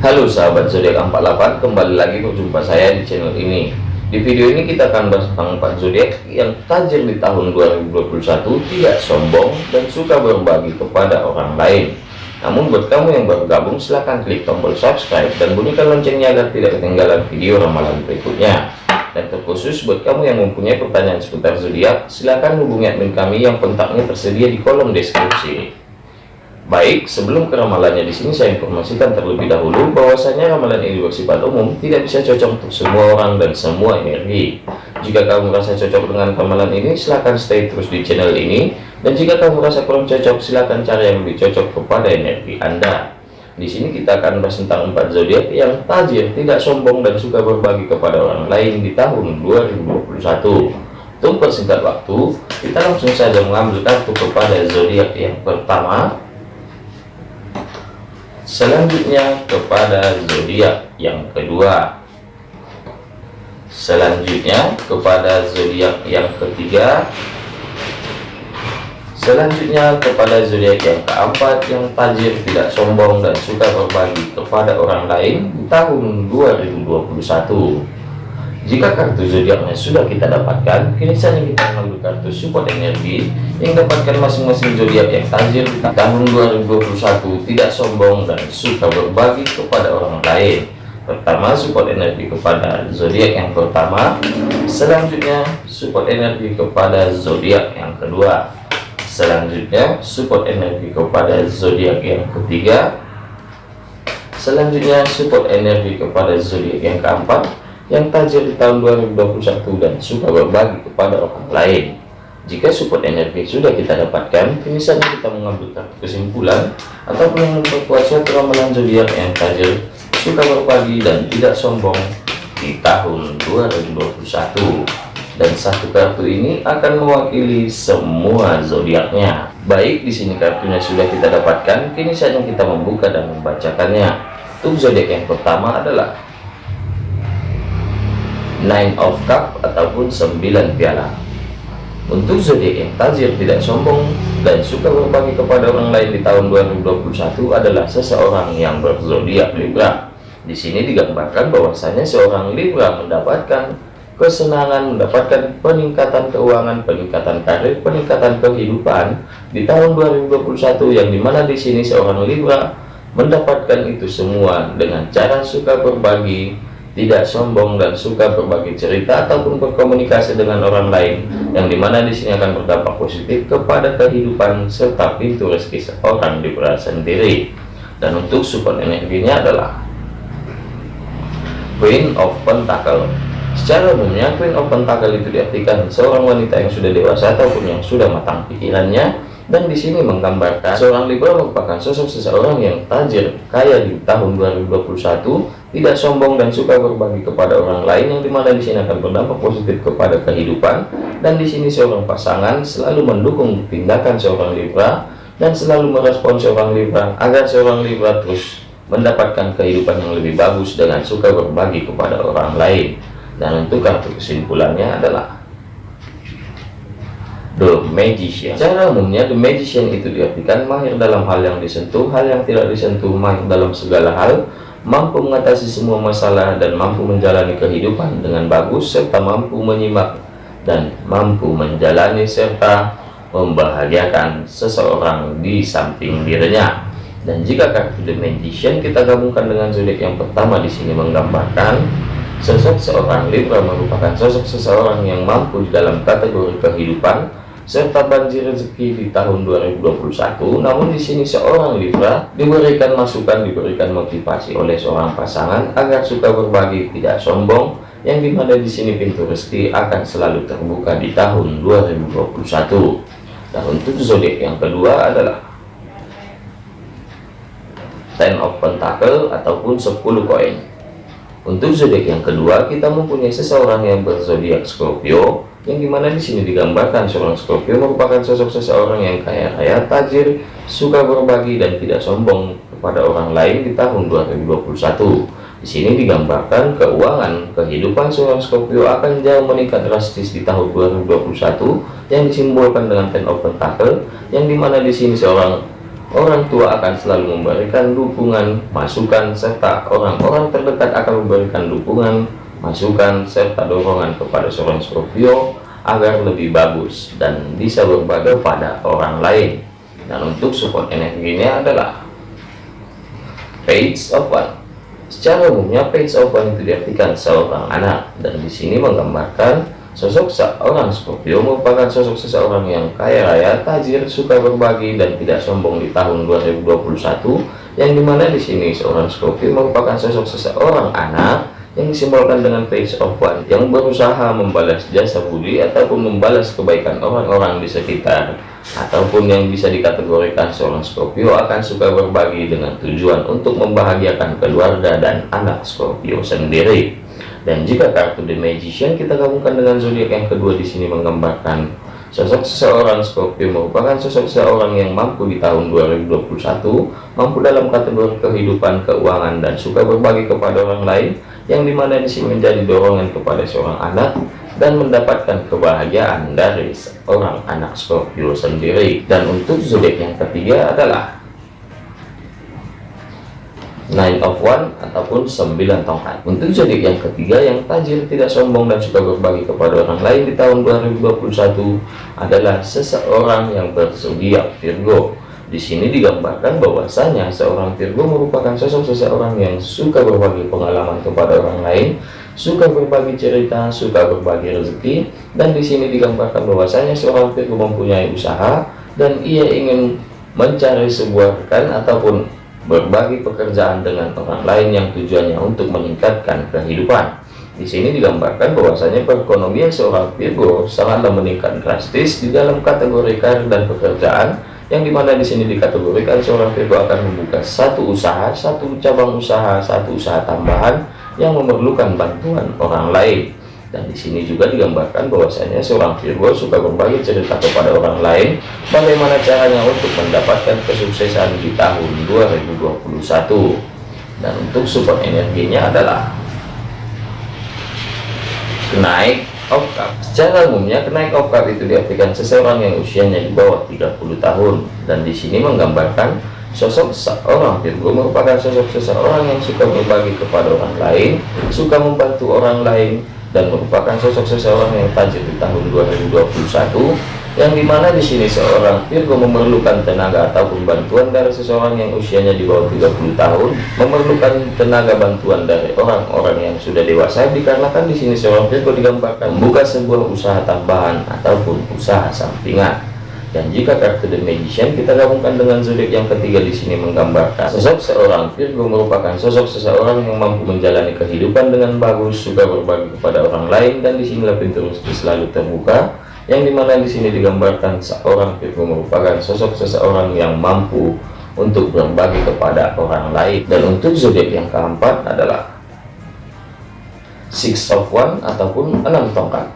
Halo sahabat zodiak 48 kembali lagi berjumpa saya di channel ini. Di video ini kita akan bahas tentang 4 zodiak yang tajir di tahun 2021 tidak sombong dan suka berbagi kepada orang lain. Namun buat kamu yang baru gabung silahkan klik tombol subscribe dan bunyikan loncengnya agar tidak ketinggalan video ramalan berikutnya. Dan terkhusus buat kamu yang mempunyai pertanyaan seputar zodiak silahkan hubungi admin kami yang kontaknya tersedia di kolom deskripsi Baik, sebelum ke ramalannya di sini saya informasikan terlebih dahulu bahwasanya ramalan ini bersifat umum, tidak bisa cocok untuk semua orang dan semua energi. Jika kamu merasa cocok dengan ramalan ini, silahkan stay terus di channel ini. Dan jika kamu merasa kurang cocok, silahkan cari yang lebih cocok kepada energi Anda. Di sini kita akan bahas tentang empat zodiak yang tajir, tidak sombong dan suka berbagi kepada orang lain di tahun 2021. Untuk persingkat waktu, kita langsung saja mengambil kartu kepada zodiak yang pertama selanjutnya kepada zodiak yang kedua. Selanjutnya kepada zodiak yang ketiga. Selanjutnya kepada zodiak yang keempat yang tajir tidak sombong dan suka berbagi kepada orang lain tahun 2021 jika kartu zodiaknya sudah kita dapatkan, kini saatnya kita mengambil kartu support energi yang dapatkan masing-masing zodiak yang tajir di tahun 2021 tidak sombong dan suka berbagi kepada orang lain. Pertama, support energi kepada zodiak yang pertama, selanjutnya support energi kepada zodiak yang kedua, selanjutnya support energi kepada zodiak yang ketiga, selanjutnya support energi kepada zodiak yang keempat yang tajir di tahun 2021 dan suka berbagi kepada orang lain. Jika support energi sudah kita dapatkan, kini saatnya kita mengambil kesimpulan ataupun yang memperkuat suatu ramalan zodiak yang tajir, suka berbagi dan tidak sombong di tahun 2021. Dan satu kartu ini akan mewakili semua zodiaknya. Baik, di sini kartunya sudah kita dapatkan, kini saatnya kita membuka dan membacakannya. Untuk zodiak yang pertama adalah nine of cup ataupun 9 piala. Untuk zodiak tajir tidak sombong dan suka berbagi kepada orang lain di tahun 2021 adalah seseorang yang berzodiak Libra. Di sini digambarkan bahwasanya seorang Libra mendapatkan kesenangan mendapatkan peningkatan keuangan peningkatan karir peningkatan kehidupan di tahun 2021 yang di mana di sini seorang Libra mendapatkan itu semua dengan cara suka berbagi tidak sombong dan suka berbagi cerita ataupun berkomunikasi dengan orang lain yang di mana di sini akan berdampak positif kepada kehidupan serta pintu rezeki seorang Libra sendiri. Dan untuk support energinya adalah Queen of Pentacle. Secara umumnya Queen of Pentacle itu diartikan seorang wanita yang sudah dewasa ataupun yang sudah matang pikirannya dan di sini menggambarkan seorang Libra merupakan sosok seseorang yang tajir kaya di tahun 2021 tidak sombong dan suka berbagi kepada orang lain yang di mana di sini akan berdampak positif kepada kehidupan. Dan di sini seorang pasangan selalu mendukung tindakan seorang Libra dan selalu merespon seorang Libra agar seorang Libra terus mendapatkan kehidupan yang lebih bagus dengan suka berbagi kepada orang lain. Dan untuk kartu kesimpulannya adalah The Magician. Secara umumnya The Magician itu diartikan mahir dalam hal yang disentuh hal yang tidak disentuh mahir dalam segala hal mampu mengatasi semua masalah dan mampu menjalani kehidupan dengan bagus serta mampu menyimak dan mampu menjalani serta membahagiakan seseorang di samping dirinya. Dan jika kartu The Magician kita gabungkan dengan zodiak yang pertama di sini menggambarkan sosok seorang Libra merupakan sosok seseorang yang mampu dalam kategori kehidupan serta banjir rezeki di tahun 2021 namun di sini seorang Libra diberikan masukan diberikan motivasi oleh seorang pasangan agar suka berbagi tidak sombong yang di mana di sini pintu rezeki akan selalu terbuka di tahun 2021 dan untuk zodiak yang kedua adalah Ten of Pentacle ataupun 10 koin. Untuk zodiak yang kedua kita mempunyai seseorang yang berzodiak Scorpio yang di mana di sini digambarkan seorang Scorpio merupakan sosok seseorang yang kaya raya, tajir, suka berbagi dan tidak sombong kepada orang lain di tahun 2021. Di sini digambarkan keuangan kehidupan seorang Scorpio akan jauh meningkat drastis di tahun 2021 yang disimbolkan dengan Ten of Pentacle yang di mana di sini seorang orang tua akan selalu memberikan dukungan, masukan, serta orang-orang terdekat akan memberikan dukungan, masukan, serta dorongan kepada seorang Scorpio agar lebih bagus dan bisa berbagi pada orang lain. Dan untuk support energinya adalah Page of One. Secara umumnya page of one itu diartikan seorang anak dan di sini menggambarkan sosok seorang Scorpio merupakan sosok seseorang yang kaya raya, tajir, suka berbagi dan tidak sombong di tahun 2021 yang di mana di sini seorang Scorpio merupakan sosok seseorang anak yang disimbolkan dengan page of one yang berusaha membalas jasa budi ataupun membalas kebaikan orang-orang di sekitar ataupun yang bisa dikategorikan seorang Scorpio akan suka berbagi dengan tujuan untuk membahagiakan keluarga dan anak Scorpio sendiri. Dan jika kartu The Magician kita gabungkan dengan zodiak yang kedua di sini menggambarkan sosok seseorang Scorpio merupakan sosok seseorang yang mampu di tahun 2021, mampu dalam kategori kehidupan, keuangan dan suka berbagi kepada orang lain yang di mana di sini menjadi dorongan kepada seorang anak dan mendapatkan kebahagiaan dari seorang anak Scorpio sendiri. Dan untuk zodiak yang ketiga adalah Nine of One ataupun sembilan tongkat. Untuk zodiak yang ketiga yang tajir tidak sombong dan suka berbagi kepada orang lain di tahun 2021 adalah seseorang yang berzodiak Virgo di sini digambarkan bahwasanya seorang Virgo merupakan sosok seseorang yang suka berbagi pengalaman kepada orang lain suka berbagi cerita, suka berbagi rezeki, dan di sini digambarkan bahwasanya seorang Virgo mempunyai usaha dan ia ingin mencari sebuah rekan ataupun berbagi pekerjaan dengan orang lain yang tujuannya untuk meningkatkan kehidupan. Di sini digambarkan bahwasanya perekonomian seorang Virgo sangatlah meningkat drastis di dalam kategori karir dan pekerjaan yang di mana di sini dikategorikan seorang Virgo akan membuka satu usaha, satu cabang usaha, satu usaha tambahan yang memerlukan bantuan orang lain. Dan di sini juga digambarkan bahwasanya seorang Virgo suka berbagi cerita kepada orang lain. Bagaimana caranya untuk mendapatkan kesuksesan di tahun 2021 dan untuk support energinya adalah kenaik of cup secara umumnya kenaik of cup itu diartikan seseorang yang usianya di bawah 30 tahun. Dan di sini menggambarkan Sosok seorang Virgo merupakan sosok seseorang yang suka berbagi kepada orang lain, suka membantu orang lain, dan merupakan sosok seseorang yang tajir di tahun 2021 yang di mana di sini seorang Virgo memerlukan tenaga ataupun bantuan dari seseorang yang usianya di bawah 30 tahun memerlukan tenaga bantuan dari orang-orang yang sudah dewasa dikarenakan di sini seorang Virgo digambarkan membuka sebuah usaha tambahan ataupun usaha sampingan dan jika kartu The Magician kita gabungkan dengan zodiak yang ketiga di sini menggambarkan sosok seorang Virgo merupakan sosok seseorang yang mampu menjalani kehidupan dengan bagus, suka berbagi kepada orang lain dan di sinilah pintu selalu terbuka. Yang di mana di sini digambarkan seorang Virgo merupakan sosok seseorang yang mampu untuk berbagi kepada orang lain. Dan untuk zodiak yang keempat adalah Six of One ataupun enam tongkat.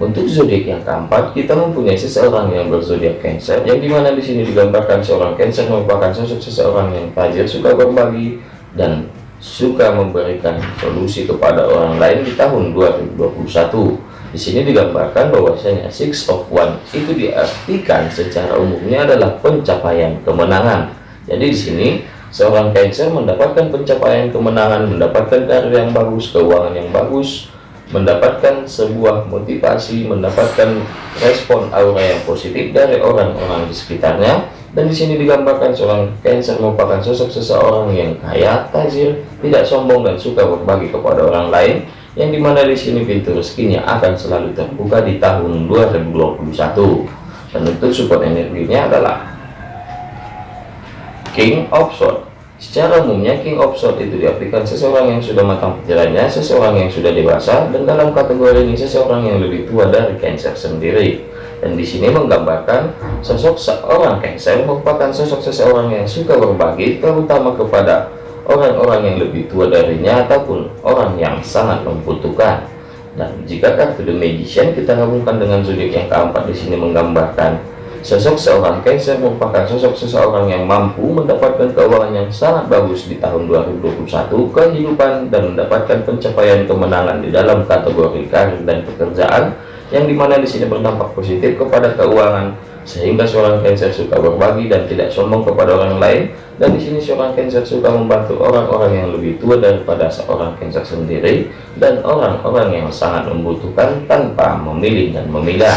Untuk zodiak yang keempat, kita mempunyai seseorang yang berzodiak Cancer, yang di mana di sini digambarkan seorang Cancer merupakan sosok seseorang yang tajir, suka berbagi, dan suka memberikan solusi kepada orang lain di tahun 2021. Di sini digambarkan bahwasanya Six of One itu diartikan secara umumnya adalah pencapaian kemenangan. Jadi di sini seorang Cancer mendapatkan pencapaian kemenangan, mendapatkan karir yang bagus, keuangan yang bagus, mendapatkan sebuah motivasi, mendapatkan respon aura yang positif dari orang-orang di sekitarnya. Dan di sini digambarkan seorang Cancer merupakan sosok seseorang yang kaya, tajir, tidak sombong dan suka berbagi kepada orang lain, yang di mana di sini pintu rezekinya akan selalu terbuka di tahun 2021. Dan untuk support energinya adalah King of Swords Secara umumnya King of Swords itu diartikan seseorang yang sudah matang pikirannya, seseorang yang sudah dewasa, dan dalam kategori ini seseorang yang lebih tua dari Cancer sendiri. Dan di sini menggambarkan sosok seorang Cancer merupakan sosok seseorang yang suka berbagi, terutama kepada orang-orang yang lebih tua darinya ataupun orang yang sangat membutuhkan. Dan jika kartu The Magician kita gabungkan dengan zodiak yang keempat di sini menggambarkan Sosok seorang Cancer merupakan sosok seseorang yang mampu mendapatkan keuangan yang sangat bagus di tahun 2021, kehidupan dan mendapatkan pencapaian kemenangan di dalam kategori karir dan pekerjaan, yang di mana di sini berdampak positif kepada keuangan, sehingga seorang Cancer suka berbagi dan tidak sombong kepada orang lain dan di sini seorang Cancer suka membantu orang-orang yang lebih tua daripada seorang Cancer sendiri dan orang-orang yang sangat membutuhkan tanpa memilih dan memilah.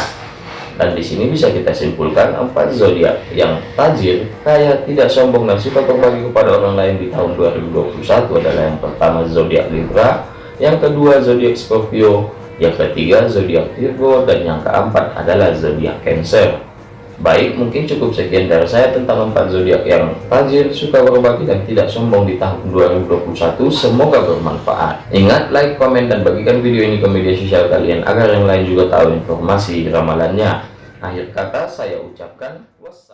Dan di sini bisa kita simpulkan empat zodiak yang tajir kaya tidak sombong dan suka berbagi kepada orang lain di tahun 2021 adalah yang pertama zodiak Libra yang kedua zodiak Scorpio yang ketiga zodiak Virgo dan yang keempat adalah zodiak Cancer Baik, mungkin cukup sekian dari saya tentang empat zodiak yang tajir, suka berbagi dan tidak sombong di tahun 2021. Semoga bermanfaat. Ingat, like, komen, dan bagikan video ini ke media sosial kalian agar yang lain juga tahu informasi ramalannya. Akhir kata saya ucapkan wassalam.